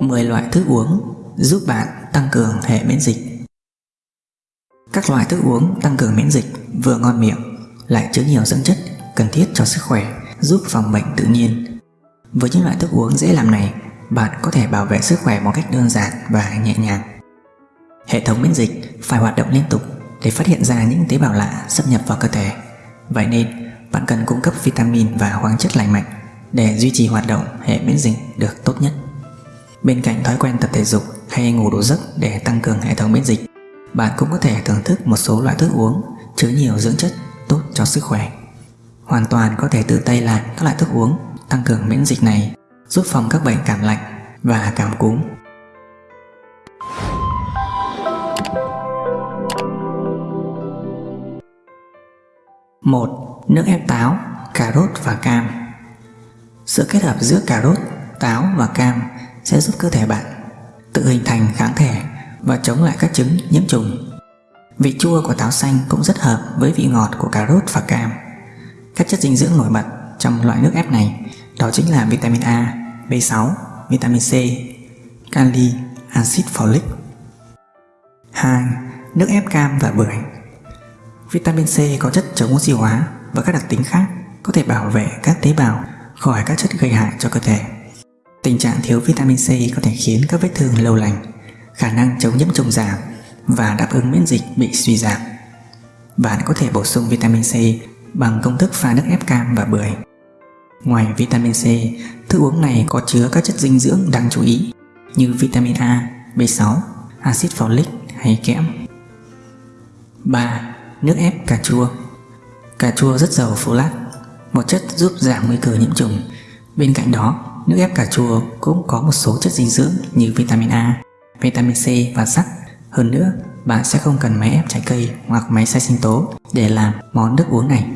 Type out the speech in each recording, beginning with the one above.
10 loại thức uống giúp bạn tăng cường hệ miễn dịch Các loại thức uống tăng cường miễn dịch vừa ngon miệng lại chứa nhiều dưỡng chất cần thiết cho sức khỏe giúp phòng bệnh tự nhiên. Với những loại thức uống dễ làm này, bạn có thể bảo vệ sức khỏe một cách đơn giản và nhẹ nhàng. Hệ thống miễn dịch phải hoạt động liên tục để phát hiện ra những tế bào lạ xâm nhập vào cơ thể. Vậy nên, bạn cần cung cấp vitamin và khoáng chất lành mạnh để duy trì hoạt động hệ miễn dịch được tốt nhất. Bên cạnh thói quen tập thể dục hay ngủ đủ giấc để tăng cường hệ thống miễn dịch, bạn cũng có thể thưởng thức một số loại thức uống chứa nhiều dưỡng chất tốt cho sức khỏe. Hoàn toàn có thể tự tay làm các loại thức uống tăng cường miễn dịch này giúp phòng các bệnh cảm lạnh và cảm cúm. một Nước ép táo, cà rốt và cam sự kết hợp giữa cà rốt, táo và cam sẽ giúp cơ thể bạn tự hình thành kháng thể và chống lại các chứng nhiễm trùng. Vị chua của táo xanh cũng rất hợp với vị ngọt của cà rốt và cam. Các chất dinh dưỡng nổi bật trong loại nước ép này đó chính là vitamin A, B6, vitamin C, kali, axit folic. 2. Nước ép cam và bưởi Vitamin C có chất chống oxy hóa và các đặc tính khác có thể bảo vệ các tế bào khỏi các chất gây hại cho cơ thể. Tình trạng thiếu vitamin C có thể khiến các vết thương lâu lành, khả năng chống nhiễm trùng giảm và đáp ứng miễn dịch bị suy giảm. Bạn có thể bổ sung vitamin C bằng công thức pha nước ép cam và bưởi. Ngoài vitamin C, thức uống này có chứa các chất dinh dưỡng đáng chú ý như vitamin A, B6, axit folic hay kẽm. 3. Nước ép cà chua Cà chua rất giàu folate, một chất giúp giảm nguy cơ nhiễm trùng. Bên cạnh đó, nước ép cà chua cũng có một số chất dinh dưỡng như vitamin A, vitamin C và sắt. Hơn nữa, bạn sẽ không cần máy ép trái cây hoặc máy xay sinh tố để làm món nước uống này.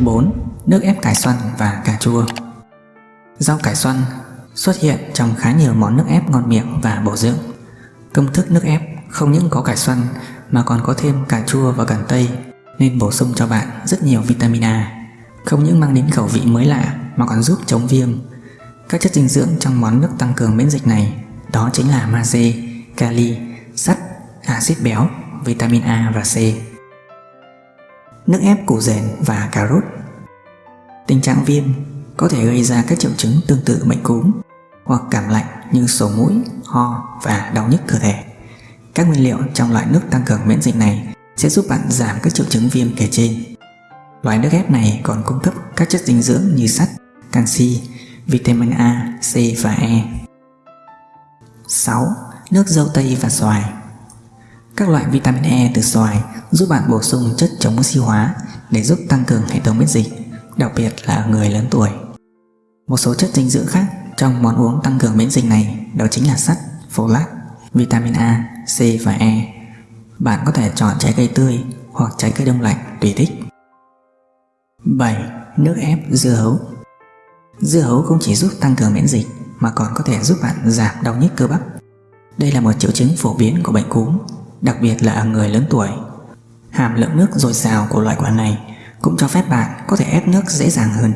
4. Nước ép cải xoăn và cà chua Rau cải xoăn xuất hiện trong khá nhiều món nước ép ngon miệng và bổ dưỡng. Công thức nước ép không những có cải xoăn mà còn có thêm cà chua và cần tây nên bổ sung cho bạn rất nhiều vitamin A. Không những mang đến khẩu vị mới lạ mà còn giúp chống viêm. Các chất dinh dưỡng trong món nước tăng cường miễn dịch này đó chính là magie, kali, sắt, axit béo, vitamin A và C. Nước ép củ dền và cà rốt Tình trạng viêm có thể gây ra các triệu chứng tương tự bệnh cúm hoặc cảm lạnh như sổ mũi, ho và đau nhức cơ thể. Các nguyên liệu trong loại nước tăng cường miễn dịch này sẽ giúp bạn giảm các triệu chứng viêm kể trên. Loại nước ép này còn cung cấp các chất dinh dưỡng như sắt, canxi, vitamin A, C và E. 6. Nước dâu tây và xoài Các loại vitamin E từ xoài giúp bạn bổ sung chất chống oxy hóa để giúp tăng cường hệ thống miễn dịch, đặc biệt là ở người lớn tuổi. Một số chất dinh dưỡng khác trong món uống tăng cường miễn dịch này đó chính là sắt, folate, vitamin A, C và E. Bạn có thể chọn trái cây tươi hoặc trái cây đông lạnh tùy thích. 7. Nước ép dưa hấu Dưa hấu không chỉ giúp tăng cường miễn dịch mà còn có thể giúp bạn giảm đau nhức cơ bắp. Đây là một triệu chứng phổ biến của bệnh cúm, đặc biệt là ở người lớn tuổi. Hàm lượng nước dồi dào của loại quả này cũng cho phép bạn có thể ép nước dễ dàng hơn.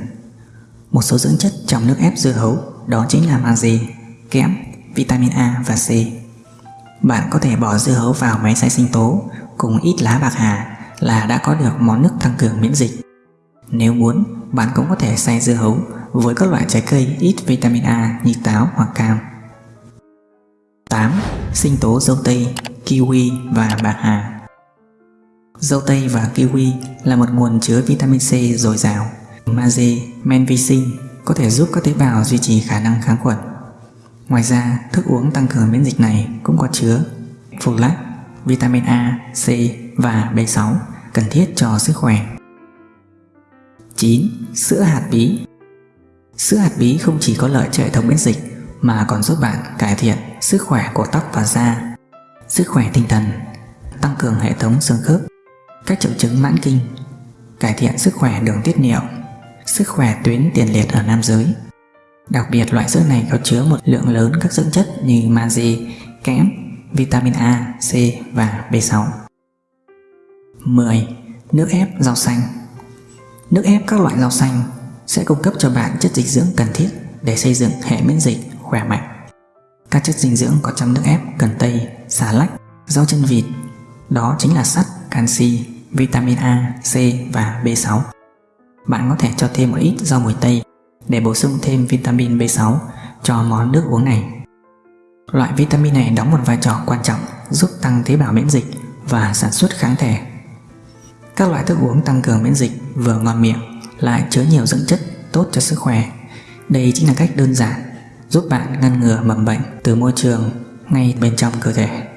Một số dưỡng chất trong nước ép dưa hấu đó chính là magie, kẽm, vitamin A và C. Bạn có thể bỏ dưa hấu vào máy xay sinh tố cùng ít lá bạc hà là đã có được món nước tăng cường miễn dịch. Nếu muốn, bạn cũng có thể xay dưa hấu với các loại trái cây ít vitamin A như táo hoặc cam. 8. Sinh tố dâu tây, kiwi và bạc hà Dâu tây và kiwi là một nguồn chứa vitamin C dồi dào. Magie, men vi sinh có thể giúp các tế bào duy trì khả năng kháng khuẩn. Ngoài ra, thức uống tăng cường miễn dịch này cũng có chứa folate, vitamin A, C và B6 cần thiết cho sức khỏe. 9. Sữa hạt bí Sữa hạt bí không chỉ có lợi cho hệ thống miễn dịch mà còn giúp bạn cải thiện sức khỏe của tóc và da, sức khỏe tinh thần, tăng cường hệ thống xương khớp, các triệu chứng mãn kinh, cải thiện sức khỏe đường tiết niệu, sức khỏe tuyến tiền liệt ở nam giới. Đặc biệt loại sữa này có chứa một lượng lớn các dưỡng chất như magie, kẽm, vitamin A, C và B6. 10. Nước ép rau xanh Nước ép các loại rau xanh sẽ cung cấp cho bạn chất dinh dưỡng cần thiết để xây dựng hệ miễn dịch khỏe mạnh. Các chất dinh dưỡng có trong nước ép cần tây, xà lách, rau chân vịt, đó chính là sắt, canxi, vitamin A, C và B6. Bạn có thể cho thêm một ít rau mùi tây để bổ sung thêm vitamin B6 cho món nước uống này. Loại vitamin này đóng một vai trò quan trọng giúp tăng tế bào miễn dịch và sản xuất kháng thể. Các loại thức uống tăng cường miễn dịch vừa ngon miệng lại chứa nhiều dưỡng chất tốt cho sức khỏe. Đây chính là cách đơn giản giúp bạn ngăn ngừa mầm bệnh từ môi trường ngay bên trong cơ thể.